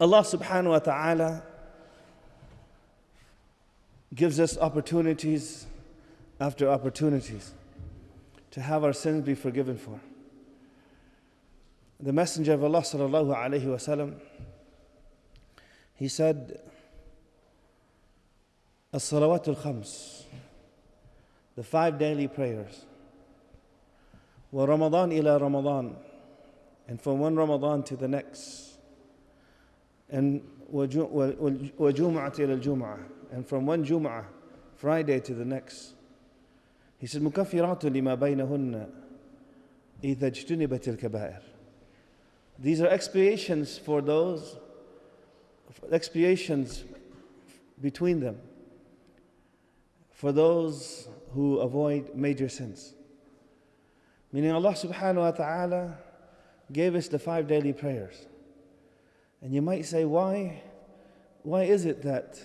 Allah subhanahu wa ta'ala gives us opportunities after opportunities to have our sins be forgiven for. The Messenger of Allah sallallahu alayhi wasallam, he said, As-salawat al-khams, the five daily prayers, wa Ramadan ila Ramadan, and from one Ramadan to the next, and wa Jum'at ila al-Jum'ah, and from one Jum'ah, Friday to the next. He said, مكفرات لما بينهن إذا اجتنبت الكبائر. These are expiations for those, expiations between them, for those who avoid major sins. Meaning Allah subhanahu wa ta'ala gave us the five daily prayers. And you might say, why? Why is it that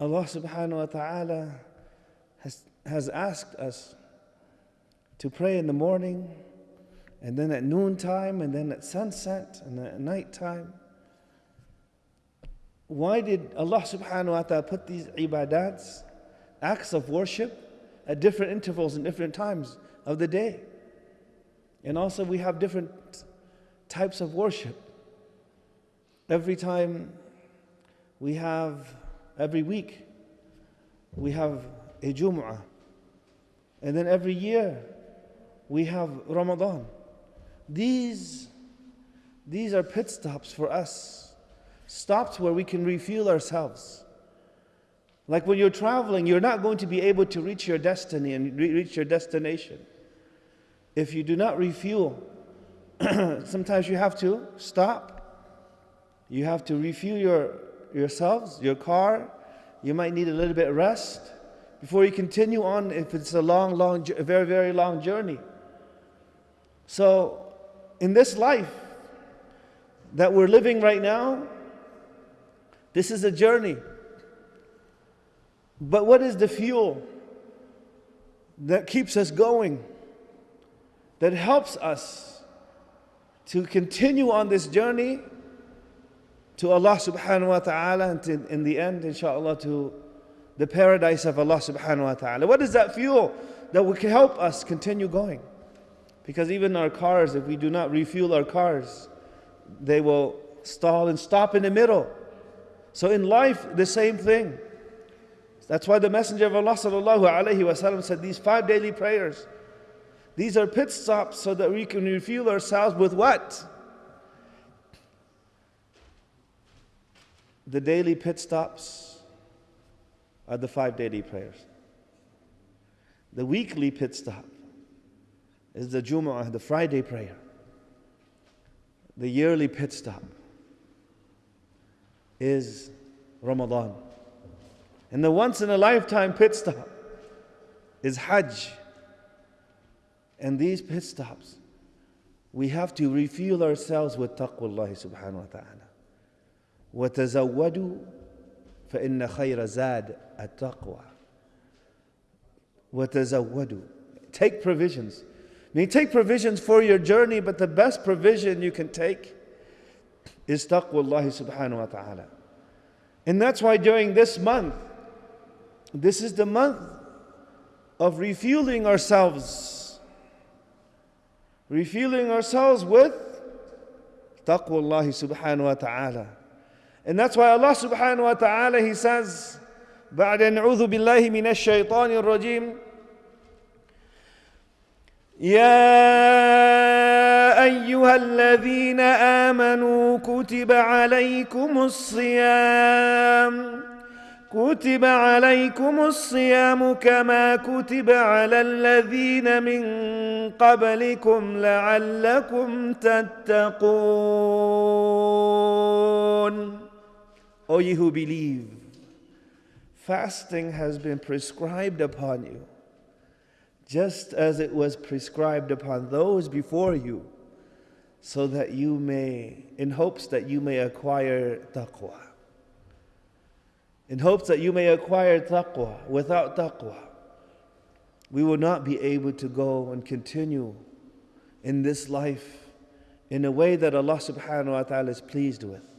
Allah subhanahu wa ta'ala has, has asked us to pray in the morning and then at noontime and then at sunset and at nighttime? Why did Allah subhanahu wa ta'ala put these ibadats, acts of worship, at different intervals and different times of the day? And also, we have different types of worship. Every time we have every week we have a Jum'ah. And then every year we have Ramadan. These, these are pit stops for us, stops where we can refuel ourselves. Like when you're traveling, you're not going to be able to reach your destiny and re- reach your destination if you do not refuel. Sometimes you have to stop. You have to refuel your, yourselves, your car. You might need a little bit of rest before you continue on if it's a long, long, a very, very long journey. So, in this life that we're living right now, this is a journey. But what is the fuel that keeps us going? That helps us to continue on this journey to Allah subhanahu wa ta'ala and to, in the end, inshallah, to the paradise of Allah subhanahu wa ta'ala. What is that fuel that will help us continue going? Because even our cars, if we do not refuel our cars, they will stall and stop in the middle. So in life, the same thing. That's why the Messenger of Allah sallallahu alaihi wasallam said these five daily prayers. These are pit stops so that we can refuel ourselves with what? The daily pit stops are the five daily prayers. The weekly pit stop is the Jumu'ah, the Friday prayer. The yearly pit stop is Ramadan. And the once in a lifetime pit stop is Hajj. And these pit stops, we have to refuel ourselves with taqwa Allah subhanahu wa ta'ala. وتزودوا فإن خير زاد التقوى وتزودوا take provisions I mean take provisions for your journey but the best provision you can take is taqwa Allah subhanahu wa ta'ala and that's why during this month this is the month of refueling ourselves refueling ourselves with taqwa Allah subhanahu wa ta'ala And that's why Allah subhanahu wa ta'ala He says بعد نعوذ بالله من الشيطان الرجيم يا أيها الذين آمنوا كتب عليكم الصيام كتب عليكم الصيام كما كتب على الذين من قبلكم لعلكم تتقون O ye who believe, fasting has been prescribed upon you, just as it was prescribed upon those before you, so that you may, in hopes that you may acquire taqwa. In hopes that you may acquire taqwa. Without taqwa, we will not be able to go and continue in this life in a way that Allah subhanahu wa ta'ala is pleased with.